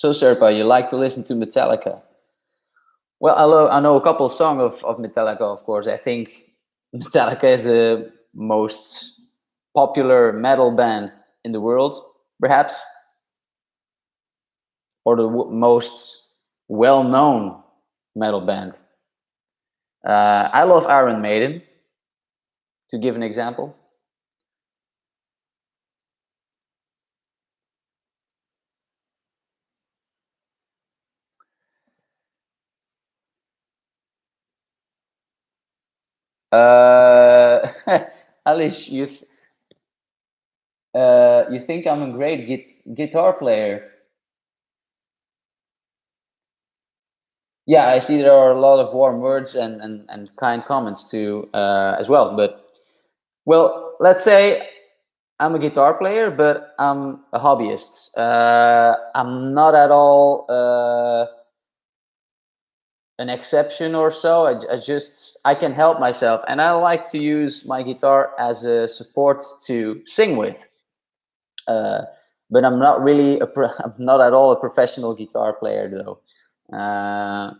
So, Sirpa, you like to listen to Metallica? Well, I, love, I know a couple songs of, of Metallica, of course. I think Metallica is the most popular metal band in the world, perhaps, or the most well-known metal band. Uh, I love Iron Maiden, to give an example. Uh, Alice, you th uh, you think I'm a great gu guitar player? Yeah, I see there are a lot of warm words and and, and kind comments too uh, as well. But well, let's say I'm a guitar player, but I'm a hobbyist. Uh, I'm not at all uh, an exception or so. I, I, just I can help myself, and I like to use my guitar as a support to sing with. Uh, but I'm not really a I'm not at all a professional guitar player though. Uh,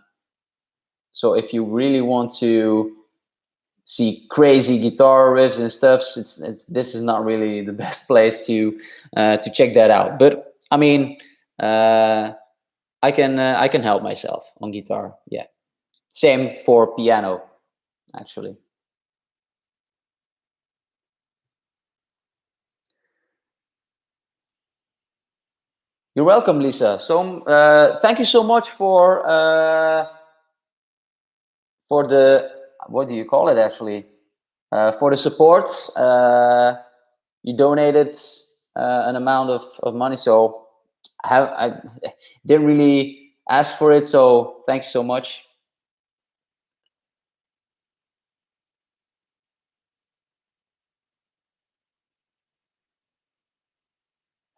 so if you really want to see crazy guitar riffs and stuff, it's, it's this is not really the best place to uh, to check that out. But I mean. Uh, I can uh, I can help myself on guitar. Yeah, same for piano, actually. You're welcome, Lisa. So um, uh, thank you so much for uh, for the what do you call it actually uh, for the support. Uh, you donated uh, an amount of, of money, so have I didn't really ask for it. So thanks so much.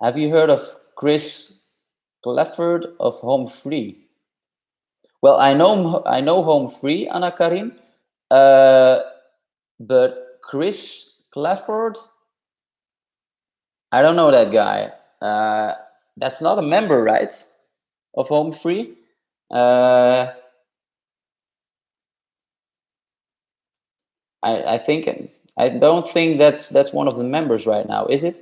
Have you heard of Chris Clifford of Home Free? Well, I know I know Home Free, Anna Karin, uh, but Chris Clifford, I don't know that guy. Uh, that's not a member, right, of Home Free? Uh, I, I think I don't think that's that's one of the members right now, is it?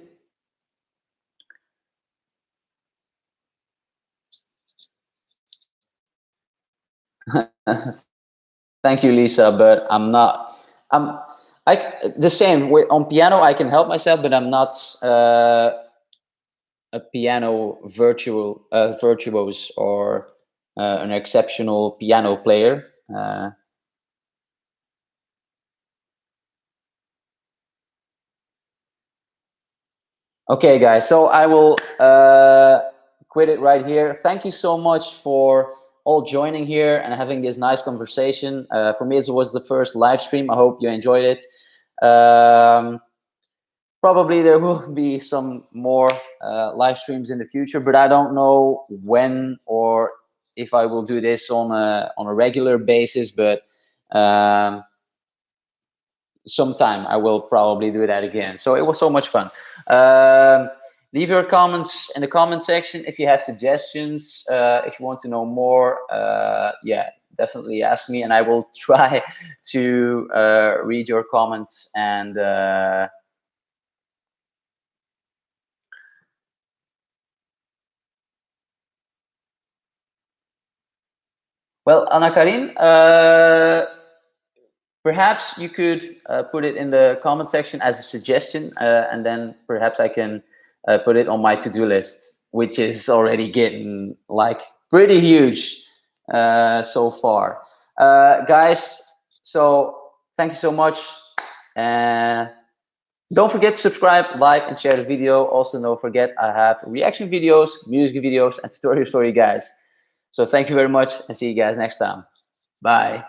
Thank you, Lisa, but I'm not. I'm I the same on piano. I can help myself, but I'm not uh, a piano virtual uh, virtuose or uh, an exceptional piano player. Uh, okay, guys. So I will uh, quit it right here. Thank you so much for all joining here and having this nice conversation. Uh, for me, it was the first live stream. I hope you enjoyed it. Um, probably there will be some more uh, live streams in the future, but I don't know when or if I will do this on a on a regular basis. But um, sometime I will probably do that again. So it was so much fun. Um, leave your comments in the comment section if you have suggestions uh, if you want to know more uh, yeah definitely ask me and i will try to uh, read your comments and uh, well anna karin uh, perhaps you could uh, put it in the comment section as a suggestion and then perhaps i can uh, put it on my to-do list, which is already getting like pretty huge uh, so far. Uh, guys, so thank you so much. And don't forget to subscribe, like, and share the video. Also, don't forget I have reaction videos, music videos, and tutorials for you guys. So thank you very much and see you guys next time. Bye.